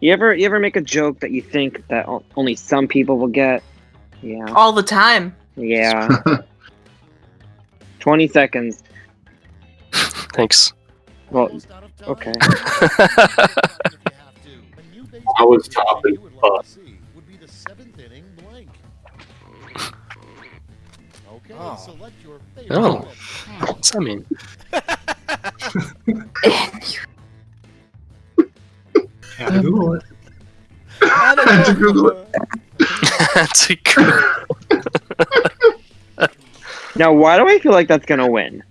You ever you ever make a joke that you think that only some people will get? Yeah. All the time. Yeah. Twenty seconds. Thanks. Well, okay. I was topping. Uh, Oh. Oh. What's that mean? That's a good. Now, why do I feel like that's gonna win?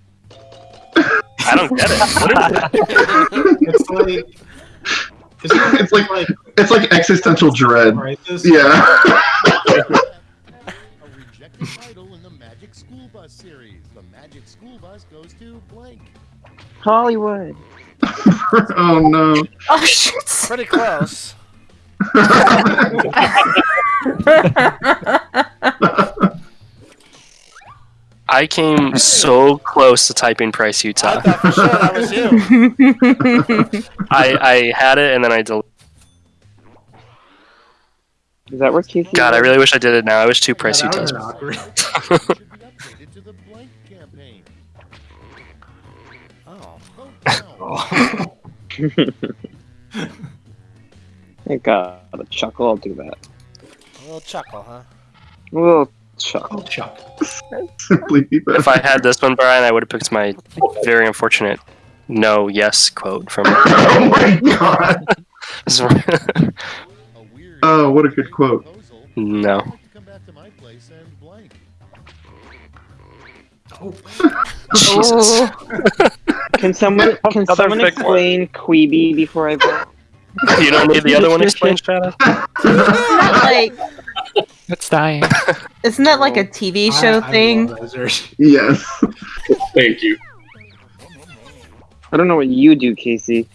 I don't get it. What is it? It's like. Isn't It's like- like It's like existential dread. crisis? Yeah. A rejected title in the Magic School Bus series. The Magic School Bus goes to blank. Hollywood. oh no. Oh shit. Pretty close. I came so close to typing Price I Utah. thought for sure that was you. I, I had it and then I deleted. Is that where Casey? God, I really wish I did it now. I wish two Price Yeah, Utahs. would've awkward. Should be updated to the blank campaign. Oh. I got a chuckle. I'll do that. A little chuckle, huh? A little chuckle. chuckle. Simply. If I had this one, Brian, I would have picked my very unfortunate no yes quote from. oh my god. Oh, what a good quote. no. I'd like to come back to my place and blank. Oh, Jesus. Can someone can someone thick one. explain Queeby before I vote? You don't need the other one explained, Shadow? Isn't that like It's dying. isn't that like a TV show I- I thing? Yes. thank you. I don't know what you do, Casey.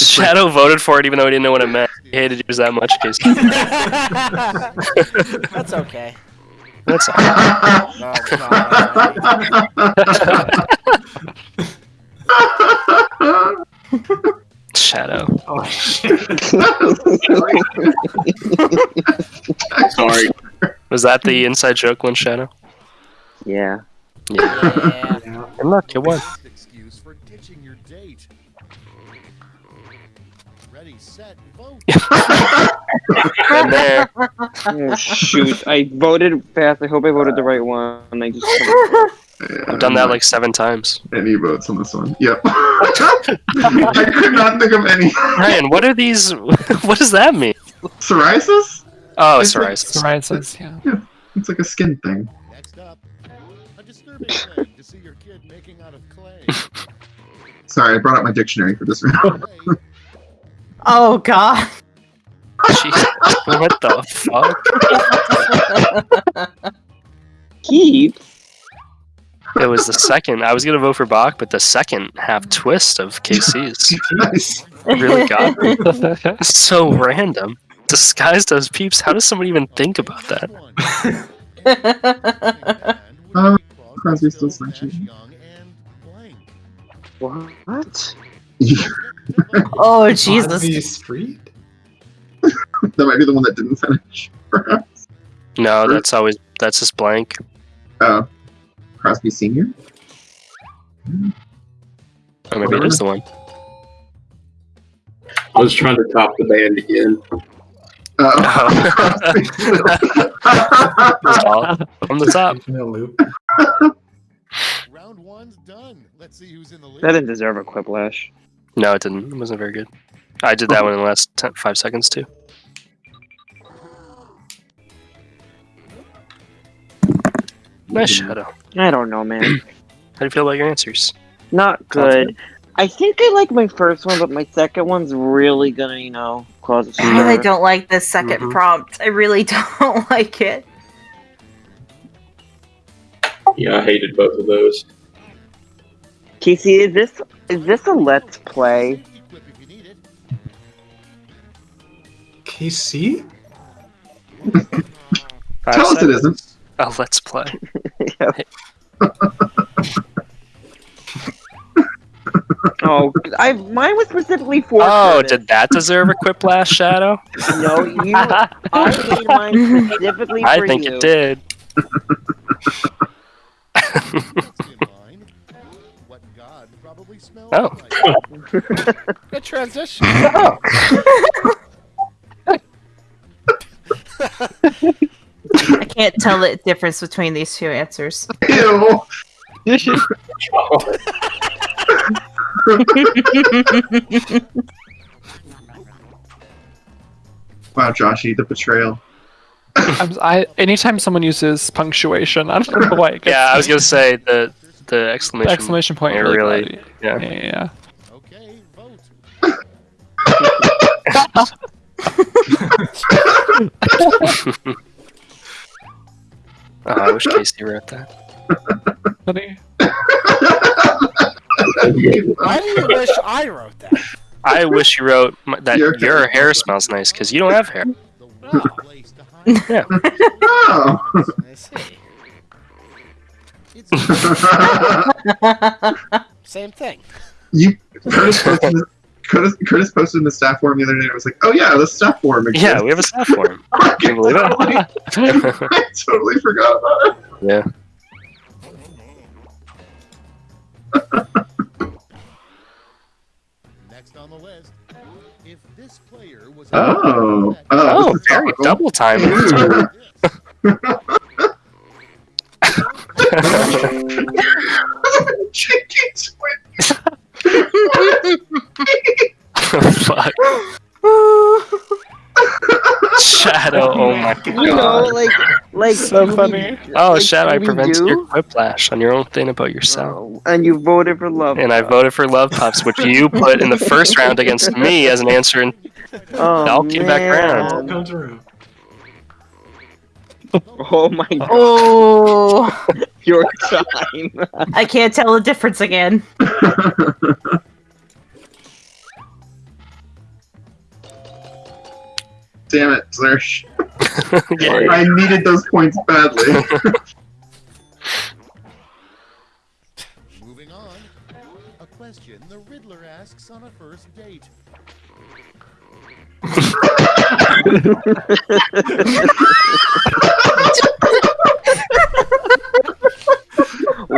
Shadow voted for it even though he didn't know what it meant. He hated yours that much, Casey. That's okay. That's all. No, no, Shadow. Oh shit. Sorry. Was that the inside joke one, Shadow? Yeah. Yeah. yeah. Yeah. And look, it won. Best excuse for ditching your date. Ready, set, vote. And there. Oh, shoot, I voted fast. I hope I voted the right one. I just I've done that like seven times. Any votes on this one? Yep. I could not think of any. Ryan, what are these? What does that mean? Psoriasis? Oh, It's like psoriasis. Psoriasis, yeah. It's like a skin thing. Next up, a disturbing thing to see your kid making out of clay. Sorry, I brought up my dictionary for this round. Clay, Oh god. Jesus, what the fuck? keep. It was the second. I was gonna vote for Bach, but the second half twist of KC's Nice. really got me. So random. Disguised as peeps. How does somebody even think about that? Uh. Crosby, Stills, Nash, Nash, Young. Young, and blank. What? oh Jesus. Crosby Street? that might be the one that didn't finish. Perhaps. No, that's always that's just blank. Oh, Crosby Senior. Or maybe it is the one. I was trying to top the band again. Uh, That's. From the top. In. Round one's done. Let's see who's in the lead. That didn't deserve a quiplash. No, it didn't. It wasn't very good. I did that one in the last 10, five seconds too. Nice shadow. I don't know, man. How do you feel about your answers? Not good. I think I like my first one, but my second one's really gonna, you know, cause a God, I stir. don't like this 2nd Mhm. prompt. I really don't like it. Yeah, I hated both of those. Casey, is this is this a let's play? Equip if you need it. KC? Tell us it seconds. isn't. Oh, let's play. Oh I mine was specifically for. Oh, Curtis. did that deserve a quiplash, Shadow? No, you. I made mine specifically I for think you. it did. Next in God probably smells Oh. like. Good transition. I oh. can't tell the difference between these two answers. Ew. Wow, Joshy, the betrayal. I'm, I anytime someone uses punctuation, I don't know why. It gets, Yeah, I was gonna say the the the exclamation. exclamation point really. really- yeah. yeah, yeah. Okay, vote. Oh, I wish Casey wrote that. Funny. Why do you wish I wrote that? I wish you wrote m- that Your your, hair. hair smells nice because you don't have hair. The one place to hide. Yeah. Oh. I see. It's Same thing. you Curtis posted, Curtis, Curtis posted in the staff forum the other day. and was like, "Oh yeah, the staff forum exists." Yeah, we have a staff forum. I can't believe it? I totally forgot about it. yeah. next on the list. If this player was Oh, uh, oh, Oh, very topical. double time. Shadow. Oh You know, like, like. So Scooby- funny. Oh, like Shadow, I prevented Scooby-Doo. your quiplash on your own thing about yourself. Oh, and you voted for love. And I voted for Love Puffs, which you put in the first round against me as an answer. And Oh, I'll came back around. All man. comes around. Oh my oh. god, Oh, your time. I can't tell the difference again. Damn it, Zersh. yeah, I needed those points badly. Moving on. A question the Riddler asks on a first date.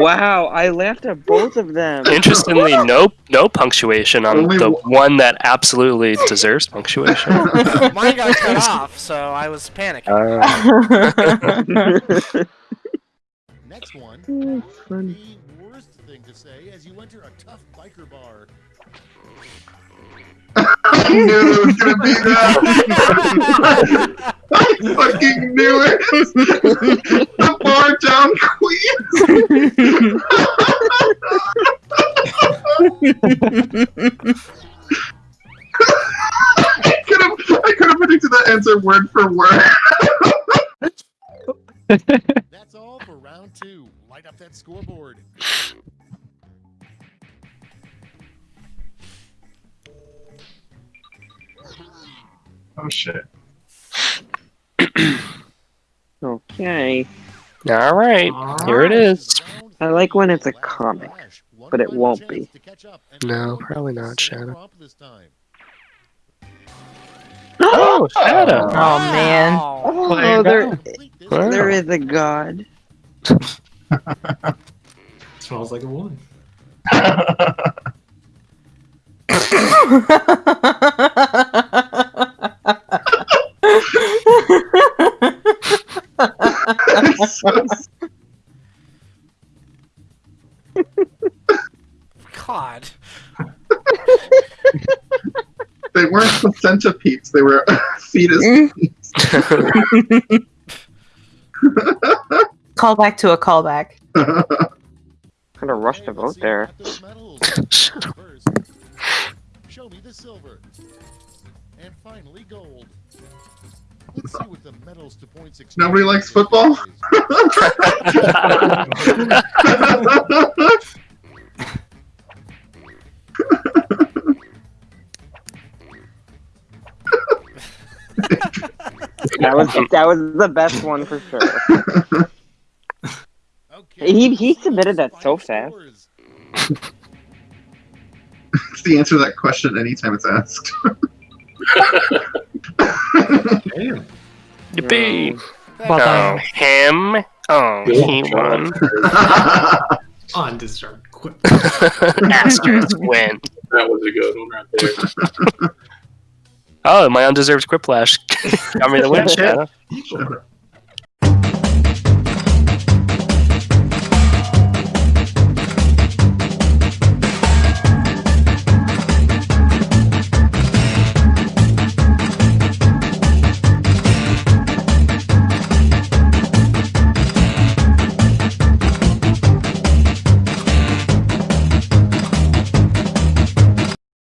wow, I laughed at both of them. Interestingly, no no punctuation on Only the one- one that absolutely deserves punctuation. Mine got cut off, so I was panicking. Uh, Next one. It's. The worst thing to say as you enter a tough biker bar. I knew it was gonna be that. I fucking knew it. the bar down queen. I could have, I could have predicted that answer word for word. That's all for round two. Light up that scoreboard. Oh shit. Okay. all right, here it is. Round I like when it's a comic. but it won't be. to catch up and No, probably not, Shadow. prompt this time. Oh, Shadow. Oh, oh man. Oh, there, Wow. there is a god. Smells like a woman. So- they weren't placenta peeps, they were fetus peeps. Mm. Call back to a callback. Kind of rushed Okay, to vote there. about those medals. Shut up. First, show me the silver. And finally, gold. Let's see what the medals to points Nobody likes football? That was that was the best one for sure. Okay, He- he submitted that so fast. it's the answer to that question anytime it's asked. Damn. Yippee! Well Oh, him. Oh, he won. Undeserved quit. Asterisk win. That was a good one right there. Oh, my undeserved quiplash got me the win, Shanna. Equal.